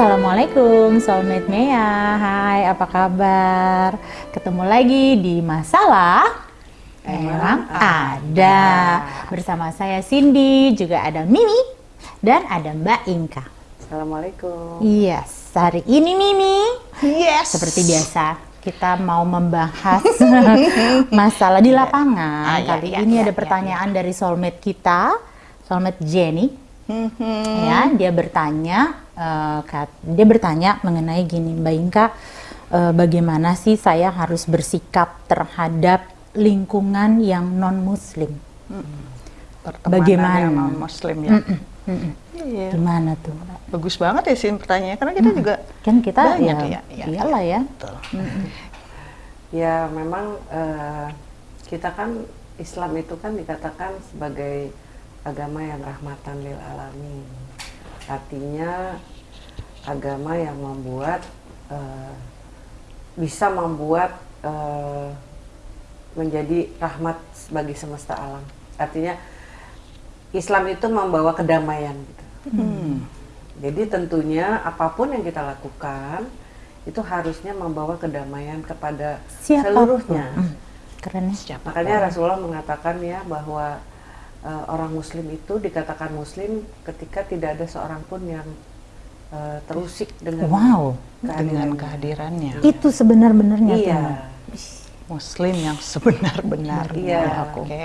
Assalamualaikum Soulmate Mea. Hai apa kabar? Ketemu lagi di Masalah Emang ada. Bersama saya Cindy Juga ada Mimi Dan ada Mbak Inka. Assalamualaikum. Yes Hari ini Mimi. Yes. Seperti biasa kita mau membahas masalah di lapangan. Ah, ya, Kali ya, ini ya, ada ya, pertanyaan dari soulmate kita, soulmate Jenny. Mhm. Ya, dia bertanya, eh, kat- dia bertanya mengenai gini, Mbak Inka, eh, bagaimana sih saya harus bersikap terhadap lingkungan yang non Muslim? Pertemanan Bagaimana? yang non muslim ya Mm-mm. Iya. Gimana tuh? bagus banget ya sih pertanyaannya karena kita juga Kan kita Banyak ya, ya, ya, iyalah ya. betul. Ya memang eh, kita kan Islam itu kan dikatakan sebagai agama yang rahmatan lil alamin. Artinya agama yang membuat eh, bisa membuat eh, menjadi rahmat bagi semesta alam. Artinya Islam itu membawa kedamaian gitu. Hmm. Jadi tentunya apa pun yang kita lakukan itu harusnya membawa kedamaian kepada Siapa pun. seluruhnya. Mm, Keren ya. Siapa Makanya Rasulullah mengatakan ya bahwa eh, orang Muslim itu dikatakan Muslim ketika tidak ada seorang pun yang eh, terusik dengan Wow, dengan kehadirannya. kehadirannya itu sebenar-benarnya. Iya. Muslim yang sebenar-benarnya Iya. oke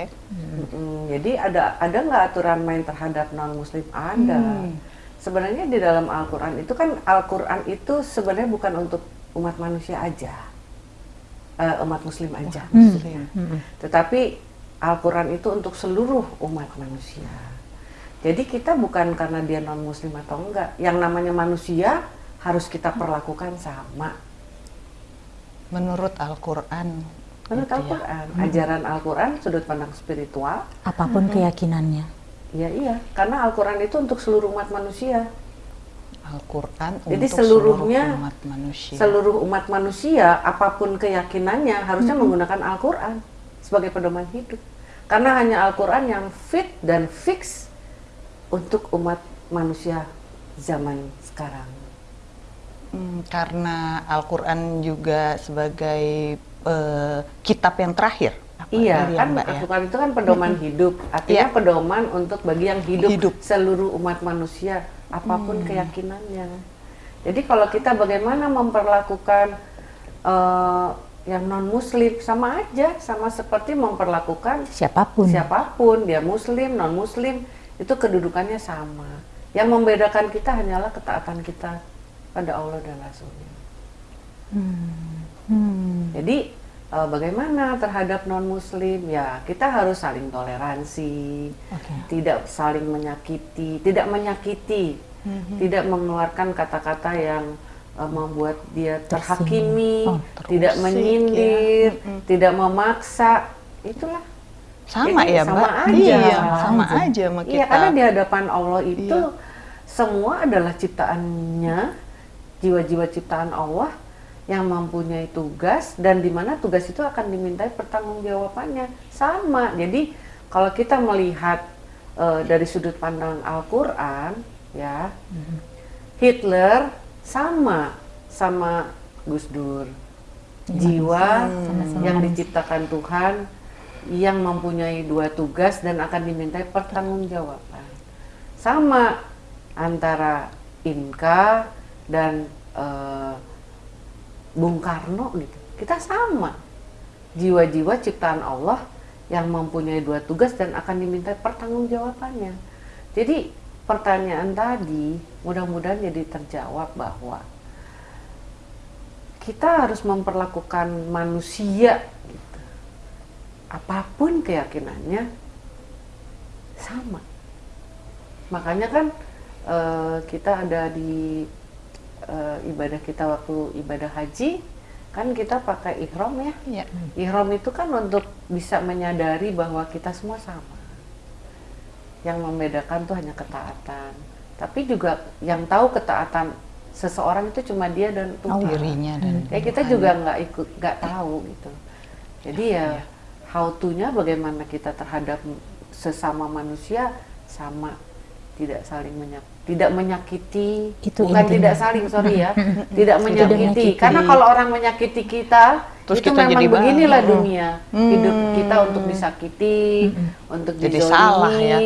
Mm, jadi ada ada nggak aturan main terhadap non Muslim? Ada. Hmm. Sebenarnya di dalam Al-Quran itu kan Al-Quran itu sebenarnya bukan untuk umat manusia aja, Eh, umat Muslim aja. Hmm. muslim Mm-mm. Tetapi Al-Quran itu untuk seluruh umat manusia. Jadi kita bukan karena dia non muslim atau enggak. Yang namanya manusia harus kita perlakukan sama. menurut Al-Quran Menurut Gitu ya. Al-Quran, ajaran Al-Quran sudut pandang spiritual, Apa pun keyakinannya. ya iya. Karena Al-Quran itu untuk seluruh umat manusia. Al-Quran Jadi untuk seluruhnya, seluruh umat manusia Seluruh umat manusia, apa pun keyakinannya harusnya menggunakan Al-Quran sebagai pedoman hidup. Karena hanya Al-Quran yang fit dan fix untuk umat manusia zaman sekarang. Hmm, karena Al-Quran juga sebagai eh, kitab yang terakhir apa Iya, kan Mbak ya? Al-Quran itu kan pedoman hidup. Artinya Iya. pedoman untuk bagi yang hidup, Hidup. seluruh umat manusia, apa pun Hmm. keyakinannya. Jadi kalau kita bagaimana memperlakukan eh, yang non muslim sama aja, sama seperti memperlakukan Siapa pun. siapa pun, dia muslim, non muslim, itu kedudukannya sama. Yang membedakan kita hanyalah ketaatan kita pada Allah dan Rasulnya. Hmm. Jadi eh, bagaimana terhadap non muslim ya kita harus saling toleransi, Oke. tidak saling menyakiti, tidak menyakiti, Mhm. tidak mengeluarkan kata-kata yang eh, membuat dia terhakimi, Oh, tidak menyindir, ya. Mhm. tidak memaksa, itulah. sama Jadi ya sama Mbak aja. iya Sama sama aja. aja sama kita Iya karena di hadapan Allah itu Iya. semua adalah ciptaannya, jiwa-jiwa ciptaan Allah yang mempunyai tugas dan di mana tugas itu akan dimintai pertanggungjawabannya sama. Jadi kalau kita melihat eh, dari sudut pandang Al-Qur'an ya, Hitler sama sama Gus Dur. Jiwa Sama-sama yang diciptakan Tuhan yang mempunyai dua tugas dan akan dimintai pertanggungjawaban. Sama antara Inka dan eh, Bung Karno gitu. Kita sama. Jiwa-jiwa ciptaan Allah yang mempunyai dua tugas dan akan dimintai pertanggungjawabannya. Jadi pertanyaan tadi mudah-mudahan jadi terjawab bahwa kita harus memperlakukan manusia gitu. apa pun keyakinannya sama. Makanya kan eh, kita ada di eh, ibadah kita waktu ibadah haji kan kita pakai ihram ya. Iya. Ihram itu kan untuk bisa menyadari bahwa kita semua sama. Yang membedakan tuh hanya ketaatan. Tapi juga yang tahu ketaatan seseorang itu cuma dia dan Tuhan. dirinya dan Ya kita Tuhan. juga nggak ikut nggak tahu gitu. Jadi ya Iya. how to-nya bagaimana kita terhadap sesama manusia sama tidak saling menyak tidak menyakiti Itu bukan intinya. tidak saling sorry ya tidak menyakiti menyakiti. karena kalau orang menyakiti kita Terus itu kita memang jadi beginilah baik. dunia hidup kita untuk disakiti untuk Jadi dizolimi salah ya.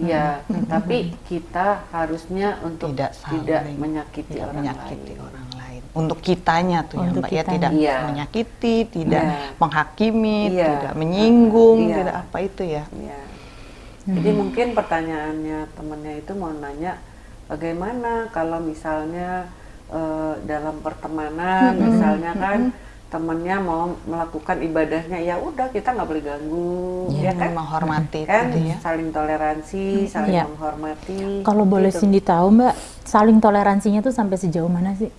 ya tapi kita harusnya untuk Tidak tidak, menyakiti tidak orang menyakiti lain orang lain. Untuk kitanya tuh Untuk ya Mbak ya kitanya. tidak Iya. menyakiti, tidak Iya. menghakimi, Iya. tidak menyinggung, Iya. tidak apa itu ya. Ya. Jadi mungkin pertanyaannya temennya itu mau nanya bagaimana kalau misalnya eh, dalam pertemanan misalnya kan temennya mau melakukan ibadahnya ya udah kita nggak boleh ganggu ya kan menghormati kan gitu ya. saling toleransi saling Iya. menghormati Kalau boleh gitu. Cindy tahu Mbak, saling toleransinya tuh sampai sejauh mana sih?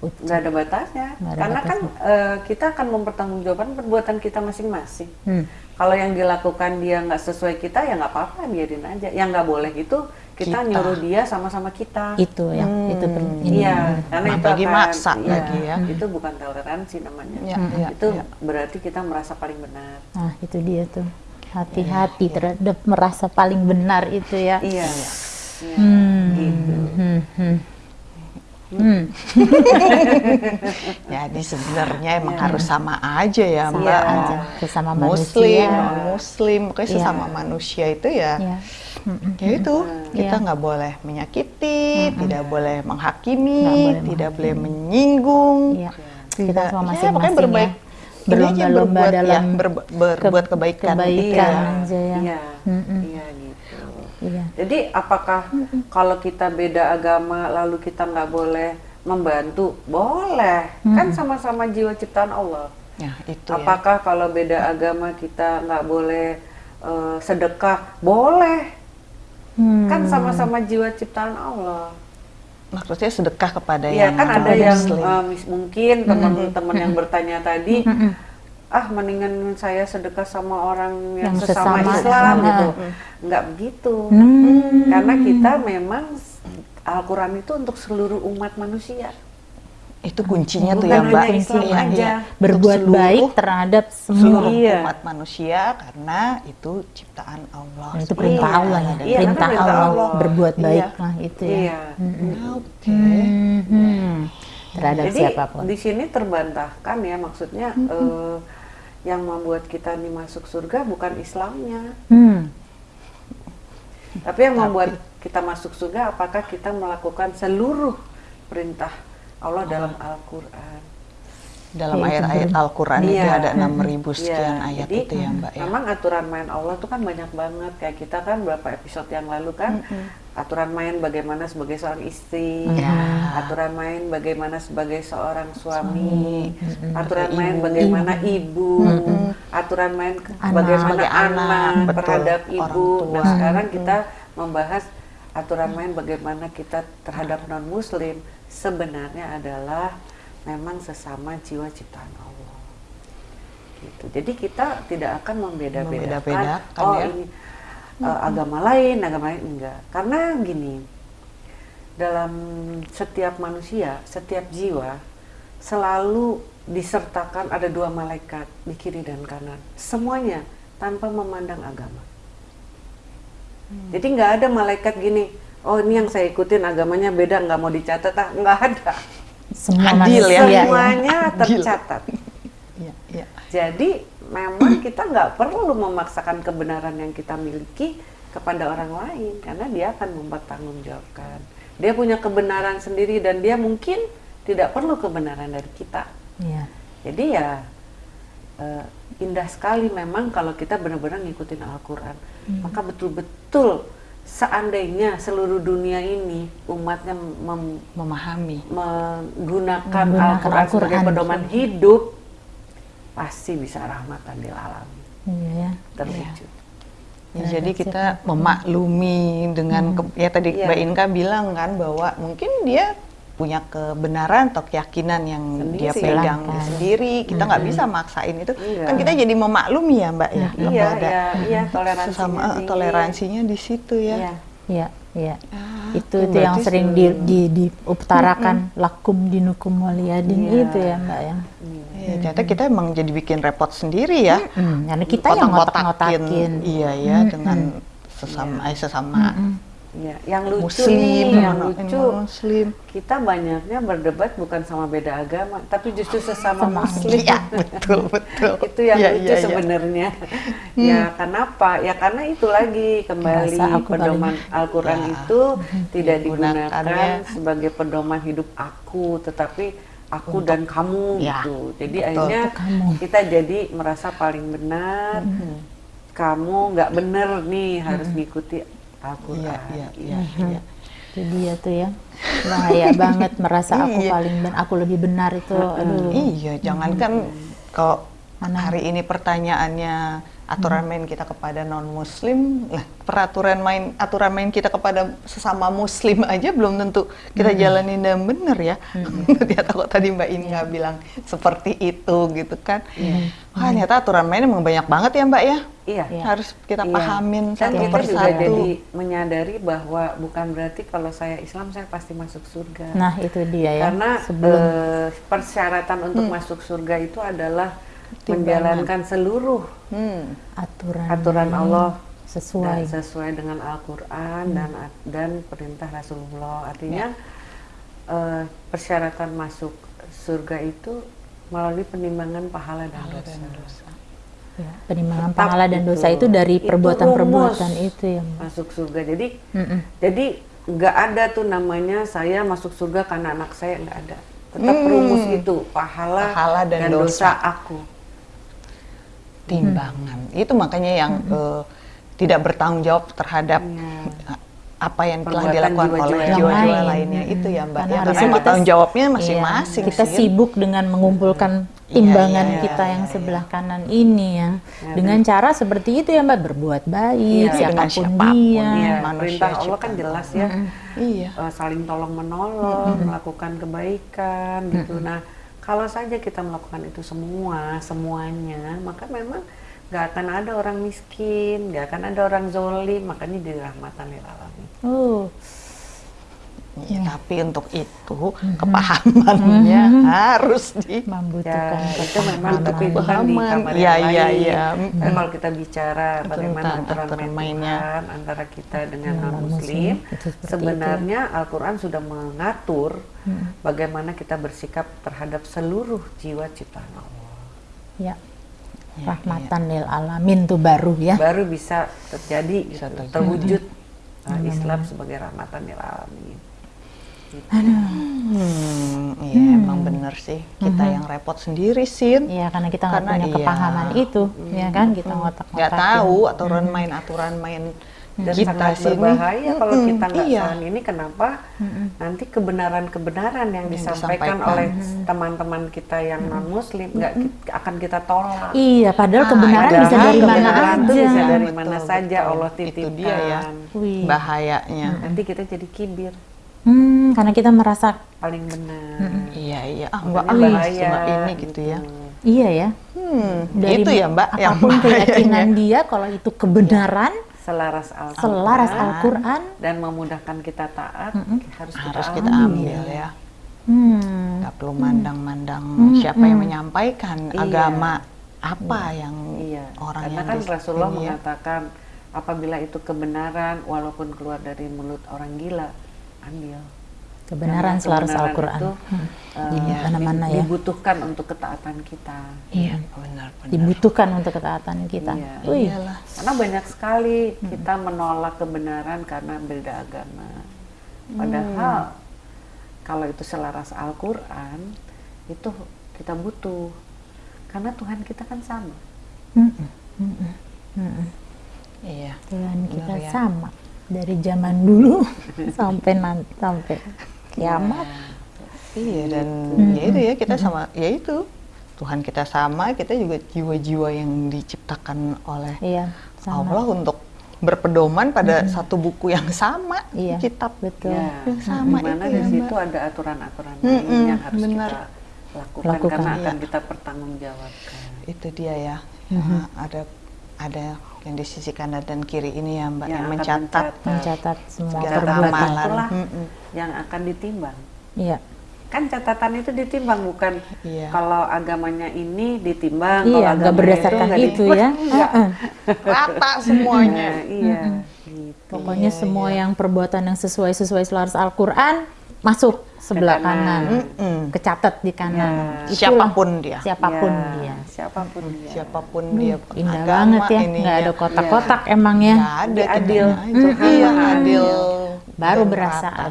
Nggak ada batasnya Nggak ada karena kan eh, kita akan mempertanggungjawabkan perbuatan kita masing-masing Hmm. kalau yang dilakukan dia nggak sesuai kita ya nggak apa-apa biarin aja yang nggak boleh itu kita, Kita. nyuruh dia sama-sama kita Itu ya, itu per- ini. iya karena itu Apalagi akan maksa iya, lagi ya. itu bukan toleransi namanya Ya, ya, itu ya. berarti kita merasa paling benar Nah, itu dia tuh. Hati-hati terhadap merasa paling benar itu ya. iya Iya, Hmm. gitu Hmm, hmm. Hmm. Jadi sebenarnya emang harus sama aja ya Sama Mbak. Iya. aja, sesama Muslim, manusia. non muslim, pokoknya Iya. sesama manusia itu ya. Ya. Ya itu, kita Iya. nggak boleh menyakiti, tidak boleh menghakimi, boleh tidak boleh menyinggung. Iya. Kita Tidak. semua Ya, masing-masing pokoknya berbaik. ya. Berlomba-lomba berbuat, dalam ya, ber- berbuat ke- kebaikan. kebaikan Iya. aja ya. iya Mm-mm. iya gitu Iya. Jadi apakah kalau kita beda agama lalu kita nggak boleh membantu? Boleh, kan sama-sama jiwa ciptaan Allah. Ya, itu ya. apakah kalau beda agama kita nggak boleh eh, sedekah? Boleh, Hmm. kan sama-sama jiwa ciptaan Allah. Maksudnya sedekah kepada Iya yang kan ada yang muslim. eh, mis- mungkin teman-teman yang bertanya tadi, ah mendingan saya sedekah sama orang yang, Yang sesama, sesama, Islam ah. gitu. Nggak begitu. Hmm. Karena kita memang Al-Quran itu untuk seluruh umat manusia. Itu kuncinya tuh Bukan ya Mbak. Islam Iya, aja. iya. Berbuat seluruh- baik terhadap semua. seluruh Iya. umat manusia karena itu ciptaan Allah. Nah, itu perintah Iya. Allah ya. Iya, perintah, Allah, Allah. berbuat Iya. baik lah itu ya. Iya. Oke. Hmm. Terhadap Jadi siapa pun. di sini terbantahkan ya maksudnya eh, yang membuat kita nih masuk surga bukan Islamnya, Hmm. tapi yang membuat kita masuk surga apakah kita melakukan seluruh perintah Allah dalam Al-Quran. Dalam Ya, itu ayat-ayat ber- Al-Quran itu Iya. ada 6000 sekian Iya, ayat jadi, itu ya Mbak ya. Memang aturan main Allah tuh kan banyak banget kayak kita kan berapa episode yang lalu kan aturan main bagaimana sebagai seorang istri, Iya. aturan main bagaimana sebagai seorang suami, Suami, aturan main ibu. bagaimana ibu, aturan main Anak. bagaimana Sebagai anak, anak, betul. terhadap Orang ibu. Nah sekarang kita membahas aturan main bagaimana kita terhadap non Muslim sebenarnya adalah memang sesama jiwa ciptaan Allah gitu. Jadi kita tidak akan membeda-bedakan. Membeda-bedakan, oh ya. ini uh, agama lain, agama lain enggak. Karena gini, dalam setiap manusia, setiap jiwa selalu disertakan ada dua malaikat di kiri dan kanan. Semuanya tanpa memandang agama. Jadi nggak ada malaikat gini. Oh ini yang saya ikutin agamanya beda nggak mau dicatat ah nggak ada. Semua Adil ya. manusia Semuanya Adil. tercatat. Iya, iya. Jadi memang kita nggak perlu memaksakan kebenaran yang kita miliki kepada orang lain karena dia akan mempertanggungjawabkan. Dia punya kebenaran sendiri dan dia mungkin tidak perlu kebenaran dari kita. Iya. Jadi ya eh, indah sekali memang kalau kita benar-benar ngikutin Al-Quran. Maka betul-betul seandainya seluruh dunia ini umatnya mem- Memahami. menggunakan Menggunakan Al-Quran sebagai Al-Quran. pedoman hidup, pasti bisa rahmatan lil alamin. Iya ya. Terwujud. Ya, jadi kita memaklumi dengan ke- ya tadi Iya. Mbak Inka bilang kan bahwa mungkin dia punya kebenaran atau keyakinan yang dia Sendiri. pegang Silahkan. sendiri kita nggak bisa maksain itu Iya. kan kita jadi memaklumi ya Mbak ya Iya, iya, iya, toleransinya sesama eh, tinggi. toleransinya di situ ya Iya. Iya, iya. Ah, itu itu yang sering di, di, diutarakan lakum dinukum waliyadin Iya. itu ya mbak ya. Iya, ternyata kita emang jadi bikin repot sendiri ya Hmm, karena kita yang Kotak-kotakin, ngotak-ngotakin. iya ya dengan sesama eh, sesama Ya, yang lucu muslim, nih, yang lucu. muslim. Kita banyaknya berdebat bukan sama beda agama, tapi justru sesama Sama muslim. Iya, betul, betul. itu yang Iya, lucu iya. sebenarnya. Ya, kenapa? Ya karena itu lagi kembali aku pedoman Al-Qur'an Ya, itu tidak digunakan digunakannya. sebagai pedoman hidup aku, tetapi aku dan kamu Ya, gitu. Jadi betul. akhirnya Untuk kamu. kita jadi merasa paling benar. Kamu nggak benar nih harus ngikuti Al-Qur'an. Iya, iya, iya, gitu. iya. Itu dia tuh ya. Bahaya banget merasa aku Iya. paling ben aku lebih benar itu. Aduh. Iya, jangankan kalau Mana? hari ini pertanyaannya aturan main kita kepada non muslim, lah peraturan main aturan main kita kepada sesama muslim aja belum tentu kita jalanin dan bener ya. ternyata kok tadi Mbak Inga bilang seperti itu gitu kan. Wah, ternyata aturan main emang banyak banget ya Mbak ya. Iya. Iya. Harus kita Iya. pahamin Dan satu kita persatu. juga jadi menyadari bahwa bukan berarti kalau saya Islam saya pasti masuk surga. Nah, itu dia ya. Karena sebelum eh, persyaratan untuk masuk surga itu adalah. Menjalankan seluruh Hmm. aturan aturan Allah sesuai. dan sesuai dengan Al-Qur'an dan dan perintah Rasulullah. Artinya eh, persyaratan masuk surga itu melalui penimbangan pahala dan dosa. Ya, penimbangan Tetap pahala dan itu. dosa itu dari Itu perbuatan-perbuatan itu ya. Mbak. Masuk surga. Jadi Mm-mm. Jadi nggak ada tuh namanya saya masuk surga karena anak saya nggak ada. Tetap rumus itu pahala, Pahala dan dan, dosa. dosa. aku. Timbangan. Itu makanya yang eh, tidak bertanggung jawab terhadap Iya. eh, apa yang telah Perbuatan dilakukan jiwa-jiwa oleh jiwa-jiwa lain. lainnya itu ya Mbak. Karena ya, karena kita- tanggung jawabnya Iya, masing-masing kita sih. sibuk dengan mengumpulkan Iya, timbangan iya, kita iya, yang iya. sebelah kanan ini ya. Ya, dengan cara seperti itu ya Mbak, berbuat baik, Iya, siapa pun, siapa pun, dia. Iya, manusia perintah Allah kan jelas ya. Iya. Eh, saling tolong menolong, melakukan kebaikan gitu. Nah, kalau saja kita melakukan itu semua, semuanya, maka memang nggak akan ada orang miskin, nggak akan ada orang zolim, makanya jadi rahmatan lil alamin. Oh, Ya, tapi untuk itu kepahamannya harus di membutuhkan Ya, itu memang itu di Kepahaman. kamar Iya, yang iya, lain. iya. Tapi kalau kita bicara bagaimana Tentang aturan aturan main mainnya. Tuhan antara kita dengan muslim, non-muslim, itu sebenarnya Al-Qur'an sudah mengatur bagaimana kita bersikap terhadap seluruh jiwa ciptaan Allah. Ya. Rahmatan lil alamin tuh baru ya. Baru bisa terjadi Bisa gitu, terjadi. terwujud uh, Islam sebagai rahmatan lil alamin. Hmm, iya emang bener sih. Kita yang repot sendiri Sin. Iya, karena kita nggak punya iya. kepahaman itu, ya kan? Kita ngotak-ngotakin. Nggak tahu aturan main aturan main Dan kita sangat sini. berbahaya kalau Mm-mm, kita nggak iya. saling ini kenapa nanti kebenaran-kebenaran yang disampaikan, disampaikan. oleh teman-teman kita yang non muslim nggak ki- akan kita tolak. Iya, padahal Ah, kebenaran padahal bisa dari mana kebenaran aja. tuh bisa dari Betul, mana saja betul. Allah Itu titipkan. dia ya. Wih. Bahayanya. Nanti kita jadi kibir Hmm, karena kita merasa paling benar. Iya iya. Ah Mbak Makanya ah, cuma ini gitu ya. iya ya. Hmm, Dari itu ya Mbak yang apa pun keyakinan dia kalau itu kebenaran, Selaras Al-Quran selaras Al-Qur'an, dan memudahkan kita taat harus kita harus kita ambil. ya. hmm, Nggak perlu mandang-mandang Hmm, siapa yang hmm. menyampaikan Iya. agama apa yang Iya, orang karena yang kan Rasulullah ya. mengatakan apabila itu kebenaran walaupun keluar dari mulut orang gila, ambil. kebenaran selaras Al-Qur'an. itu, Hmm. Di mana-mana di- ya. Dibutuhkan untuk ketaatan kita. Iya benar benar. Dibutuhkan untuk ketaatan kita. Iya. Iyalah. Karena banyak sekali Hmm. kita menolak kebenaran karena beda agama. Padahal Hmm. kalau itu selaras Al-Quran, itu kita butuh. Karena Tuhan kita kan sama. Mm-mm, mm-mm, mm-mm. Iya. Tuhan kita ya. sama dari zaman dulu sampai nanti sampai kiamat. Iya dan Hmm. ya itu ya kita sama ya itu Tuhan kita sama kita juga jiwa-jiwa yang diciptakan oleh Iya, sama. Allah untuk berpedoman pada satu buku yang sama Iya, kitab betul. Ya, yang sama di mana itu di situ ada aturan-aturan Mm-mm, lain yang harus benar. kita lakukan, Lakukan, karena akan iya. kita pertanggungjawabkan. itu dia ya Mhm. Ah, ada ada yang di sisi kanan dan kiri ini ya Mbak Yang yang, mencatat mencatat. Semua perbuatan. amalan itulah Mm-mm. yang akan ditimbang. Iya. kan catatan itu ditimbang bukan Iya. kalau agamanya ini ditimbang Iya, kalau agamanya berdasarkan itu ditimbang. ya. Enggak. Heeh. Rata semuanya. Nah, iya gitu. Pokoknya semua yang perbuatan yang sesuai sesuai selaras Al-Qur'an masuk sebelah Ke kanan. kanan. Mm-mm. Kecatat di kanan. Ya. Itulah Siapa pun dia. Siapa pun Ya, dia. siapa pun dia Siapa pun dia Indah agama banget ya, ininya. nggak ada kotak-kotak emang ya. Nggak ada Adil. aja. Iya adil Baru berasa rata.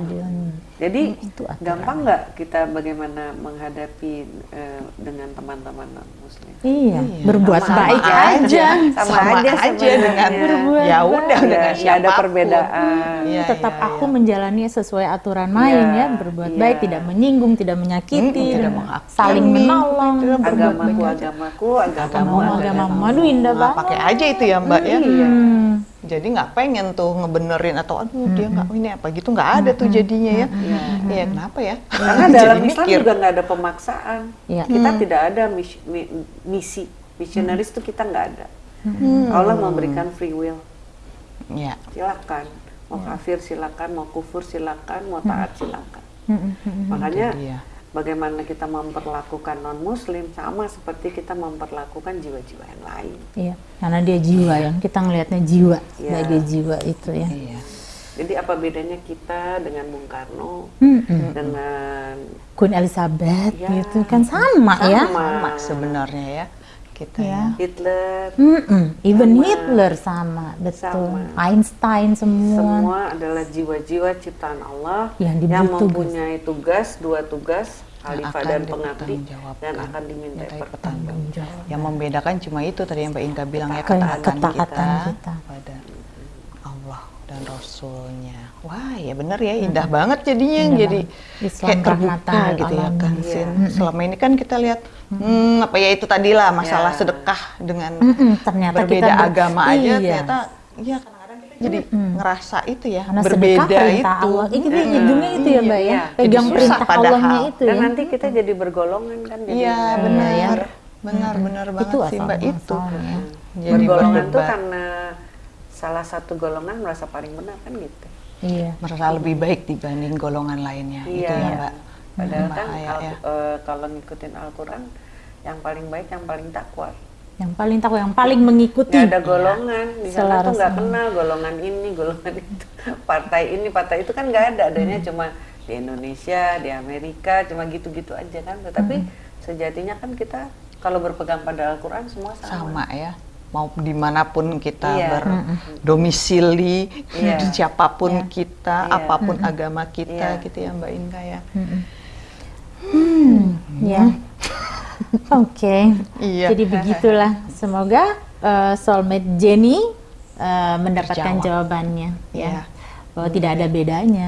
Jadi Itu aturan. gampang nggak kita bagaimana menghadapi eh, dengan teman-teman non muslim? Iya, Iya. berbuat Sama baik aja. aja. Sama Sama aja aja dengan Berbuat ya baik. udah dengan nggak ada perbedaan. Iya, tetap iya, aku iya. menjalani sesuai aturan main Iya, ya, berbuat iya. baik, tidak menyinggung, tidak menyakiti, Mm, tidak dan menghakimi, saling menolong. berbuat Agamaku, agamaku, agamamu, Agamamu, agamamu. agamamu. Aduh indah banget. pakai aja itu ya mbak ya. Hmm. Jadi nggak pengen tuh ngebenerin atau aduh dia nggak ini apa gitu nggak ada tuh jadinya ya. Iya kenapa ya? Karena Jadi dalam Islam mikir. juga nggak ada pemaksaan. Iya. Kita tidak ada mis- mi- misi, missionaries itu kita nggak ada. Allah memberikan free will. Ya. Silakan. Mau kafir silakan, mau kufur silakan, mau taat silakan. Mm, mm, mm. Makanya. Bagaimana kita memperlakukan non muslim sama seperti kita memperlakukan jiwa-jiwa yang lain. Iya, karena dia jiwa yang kita ngelihatnya jiwa Iya. sebagai jiwa itu ya. Iya. Jadi apa bedanya kita dengan Bung Karno, Mm, mm. dengan Queen Elizabeth Ya. gitu kan sama, ya. Sama sebenarnya ya kita Ya. ya. Hitler, Mm-mm. Even Sama. Hitler sama, betul. Sama. Einstein semua. semua adalah jiwa-jiwa ciptaan Allah Yang yang mempunyai tugas, dua tugas, khalifah dan pengabdi dan akan dimintai Dimintai pertanggung. Tanggung jawab. Yang membedakan cuma itu tadi yang Mbak Inka bilang ya Ketaatan kita, kita. pada dan Rasulnya. Wah ya bener ya indah banget jadinya Indah jadi. Islam kayak terbuka gitu ya kan Iya. Sin. Selama ini kan kita lihat hmm, apa ya itu tadi lah masalah Ya. sedekah dengan Mm-mm, ternyata berbeda kita ber- agama aja iya. ternyata ya kadang-kadang kita jadi ngerasa itu ya Karena berbeda itu. Allah. Ini Mm-mm. ujungnya itu ya, Mbak ya. Iya. Pegang Jadi susah perintah padahal. Allahnya itu Dan ya. nanti kita jadi bergolongan kan jadi Iya nggak- benar, ya. benar benar banget Itu sih mbak itu. Jadi bergolongan tuh berdebat. karena salah satu golongan merasa paling benar kan gitu. Iya. merasa lebih baik dibanding golongan lainnya itu Iya. ya mbak. Padahal kan Bahaya Al- ya. eh, kalau ngikutin Al-Quran yang paling baik yang paling takwa. Yang paling tahu, yang paling mengikuti. Nggak ada golongan di sana tuh nggak kenal golongan ini, golongan itu, partai ini, partai itu kan nggak ada. Adanya cuma di Indonesia, di Amerika, cuma gitu-gitu aja kan. Tetapi sejatinya kan kita kalau berpegang pada Al-Quran semua sama. sama ya mau di mana pun kita Iya. berdomisili Iya. siapa pun kita Iya. apa pun agama kita Iya. gitu ya mbak Inka ya Ya. Oke. Iya. Jadi begitulah. Semoga eh, soulmate Jenny eh, mendapatkan Terjawab. jawabannya Iya. ya. Bahwa tidak ada bedanya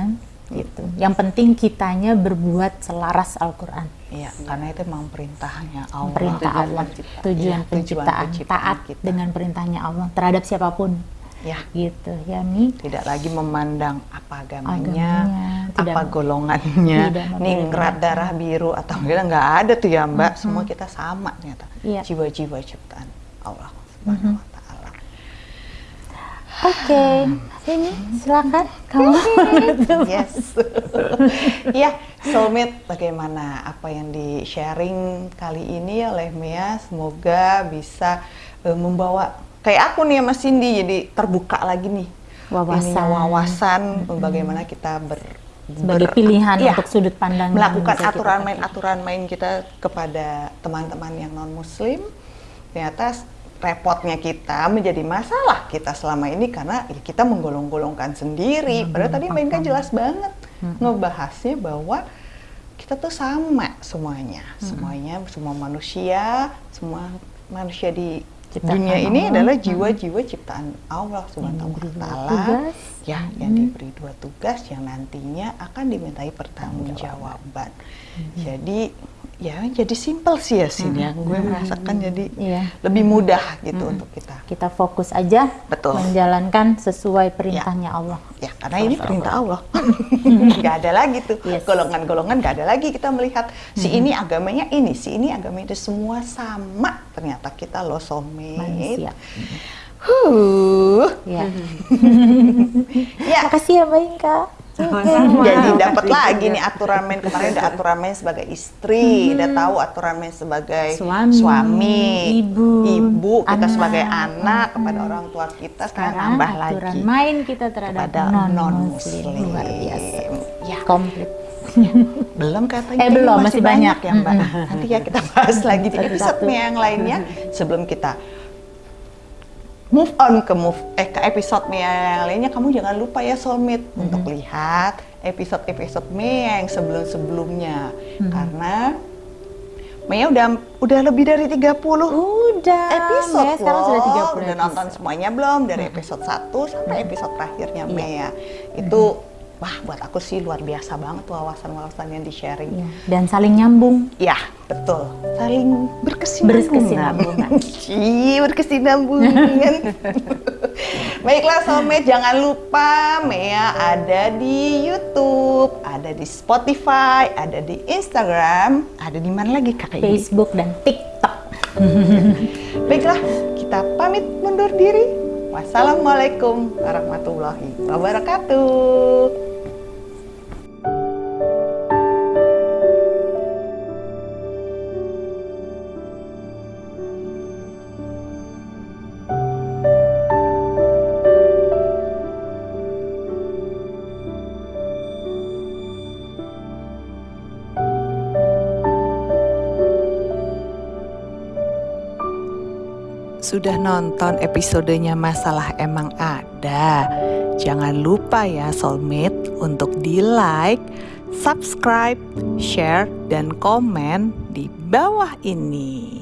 gitu. Yang penting kitanya berbuat selaras Al-Qur'an. Iya karena itu memang perintahnya Allah. Perintah Tujuan Allah, penciptaan. tujuan Iya, tujuan penciptaan, penciptaan taat kita. dengan perintahnya Allah terhadap siapa pun. Ya gitu ya Mi. tidak lagi memandang apa agamanya, Agamanya, tidak- apa golongannya, ningrat darah biru atau enggak nggak ada tuh ya mbak, semua kita sama ternyata, Iya. jiwa-jiwa ciptaan Allah Subhanahu Wa Oke, ini silakan kamu. Yes, ya soulmate bagaimana apa yang di sharing kali ini oleh Mia, semoga bisa eh, membawa kayak aku nih ya Mas Cindy jadi terbuka lagi nih Wawasan. ininya, wawasan bagaimana kita ber Sebagai ber- pilihan Iya, untuk sudut pandang melakukan aturan pakai. main kita kepada teman-teman yang non muslim ternyata repotnya kita menjadi masalah kita selama ini karena ya kita menggolong-golongkan sendiri. Padahal tadi Mbak Inka jelas banget ngebahasnya bahwa kita tuh sama semuanya. Semuanya semua manusia semua manusia di Ciptaan dunia ini Allah. adalah jiwa-jiwa ciptaan Allah subhanahu wa diberi dua taala. tugas. ya yang diberi dua tugas yang nantinya akan dimintai pertanggungjawaban. Jadi ya jadi simpel sih ya sini ya. Gue merasakan jadi Iya. lebih mudah gitu untuk kita. Kita fokus aja Betul. menjalankan sesuai perintahnya Allah. Ya karena ini perintah Allah. Gak ada lagi tuh Yes. golongan-golongan gak ada lagi kita melihat si ini agamanya ini, si ini agamanya itu semua sama. Ternyata kita loh soulmate. Manusia. Huh. Ya. Ya. Makasih ya Mbak Inka. Sama-sama. Jadi dapat lagi nih aturan main kemarin udah aturan main sebagai istri, udah tahu aturan main sebagai Suami, suami, ibu, ibu, kita anak. sebagai anak kepada orang tua kita sekarang Sekarang nambah aturan lagi main kita terhadap kepada non muslim luar biasa. Ya. Komplit. belum katanya Eh, belum, masih banyak. ya mbak nanti ya kita bahas lagi di episode yang lainnya sebelum kita move on ke move eh ke episode Mia yang lainnya kamu jangan lupa ya soulmate. Untuk lihat episode-episode Mia yang sebelum-sebelumnya. Karena Mia udah udah lebih dari 30 Udah. episode Mea sekarang loh. sudah 30 udah episode. nonton semuanya belum? Dari episode 1 sampai episode terakhirnya Mea itu wah buat aku sih luar biasa banget wawasan-wawasan yang di sharing Iya, Dan saling nyambung. Ya, betul. Saling berkesinambungan. Berkesinambungan. Berkesinambungan. Baiklah soulmate, jangan lupa Mea ada di YouTube, ada di Spotify, ada di Instagram, ada di mana lagi Kak Ini? Facebook dan TikTok. Baiklah, kita pamit mundur diri. Wassalamualaikum warahmatullahi wabarakatuh. Sudah nonton episodenya Masalah Emang Ada? Jangan lupa ya soulmate untuk di like, subscribe, share, dan komen di bawah ini.